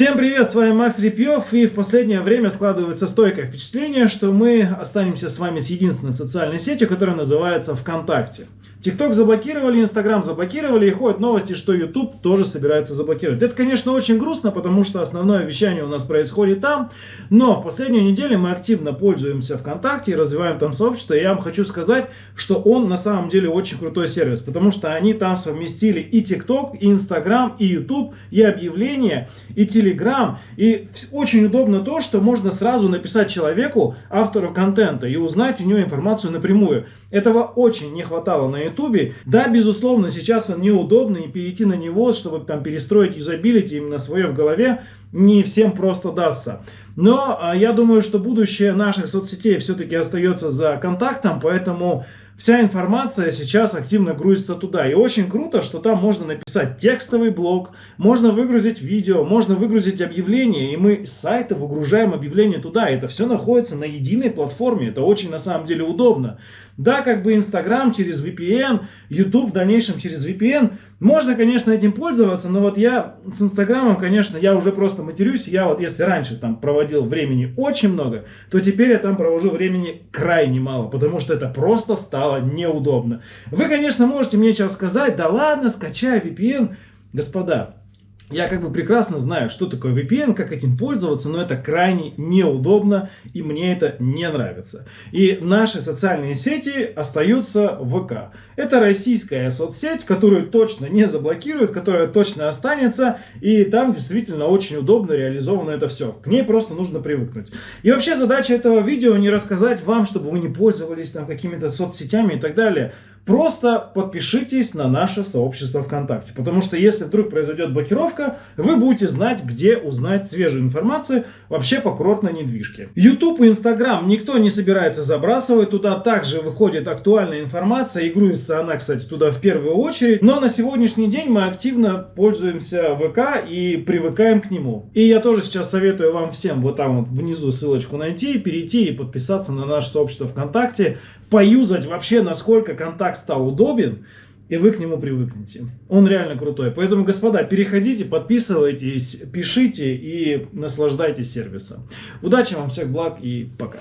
Всем привет, с вами Макс Репьев, и в последнее время складывается стойкое впечатление, что мы останемся с вами с единственной социальной сетью, которая называется ВКонтакте. ТикТок заблокировали, Инстаграм заблокировали, и ходят новости, что YouTube тоже собирается заблокировать. Это, конечно, очень грустно, потому что основное вещание у нас происходит там, но в последнюю неделю мы активно пользуемся ВКонтакте и развиваем там сообщество, и я вам хочу сказать, что он на самом деле очень крутой сервис, потому что они там совместили и ТикТок, и Инстаграм, и YouTube, и объявления, и Телеграм, и очень удобно то, что можно сразу написать человеку, автору контента, и узнать у него информацию напрямую. Этого очень не хватало на Ютубе. Да, безусловно, сейчас он неудобный, и перейти на него, чтобы там перестроить юзабилити именно свое в голове, не всем просто дастся. Но а, я думаю, что будущее наших соцсетей все-таки остается за контактом, поэтому вся информация сейчас активно грузится туда. И очень круто, что там можно написать текстовый блог, можно выгрузить видео, можно выгрузить объявление, и мы с сайта выгружаем объявление туда. Это все находится на единой платформе, это очень на самом деле удобно. Да, как бы Инстаграм через VPN, YouTube в дальнейшем через VPN. Можно, конечно, этим пользоваться, но вот я с Инстаграмом, конечно, я уже просто матерюсь. Я вот если раньше там проводил времени очень много, то теперь я там провожу времени крайне мало, потому что это просто стало неудобно. Вы, конечно, можете мне сейчас сказать, да ладно, скачай VPN. Господа, я как бы прекрасно знаю, что такое VPN, как этим пользоваться, но это крайне неудобно и мне это не нравится. И наши социальные сети остаются в ВК. Это российская соцсеть, которую точно не заблокируют, которая точно останется, и там действительно очень удобно реализовано это все. К ней просто нужно привыкнуть. И вообще задача этого видео не рассказать вам, чтобы вы не пользовались там какими-то соцсетями и так далее. Просто подпишитесь на наше сообщество ВКонтакте, потому что если вдруг произойдет блокировка, вы будете знать, где узнать свежую информацию вообще по курортной недвижке. YouTube и Instagram никто не собирается забрасывать, туда также выходит актуальная информация и грузится она, кстати, туда в первую очередь. Но на сегодняшний день мы активно пользуемся ВК и привыкаем к нему. И я тоже сейчас советую вам всем вот там вот внизу ссылочку найти, перейти и подписаться на наше сообщество ВКонтакте, поюзать вообще, насколько контакт стал удобен, и вы к нему привыкнете. Он реально крутой. Поэтому, господа, переходите, подписывайтесь, пишите и наслаждайтесь сервисом. Удачи вам, всех благ и пока.